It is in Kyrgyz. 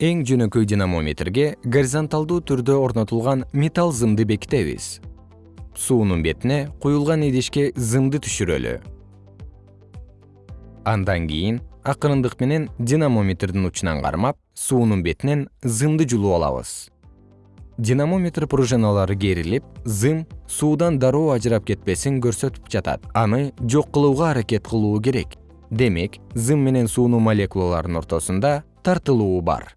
эң жөнөкөй динамометрге горизонталдуу түрдө орнотулган металл зымды бекитебиз. Суунун бетине куюлган идишке зымды түшүрөлү. Андан кийин акырындык менен динамометрдин учунан кармап суунун бетинен зымды жулуп алабыз. Динамометр пружиналары керилип зым суудан дароо ажырап кетпесин көрсөтүп жатат. Аны жок кылууга аракет кылуу керек. Демек зым менен суунун молекулаларынын ортосунда тартылуу бар.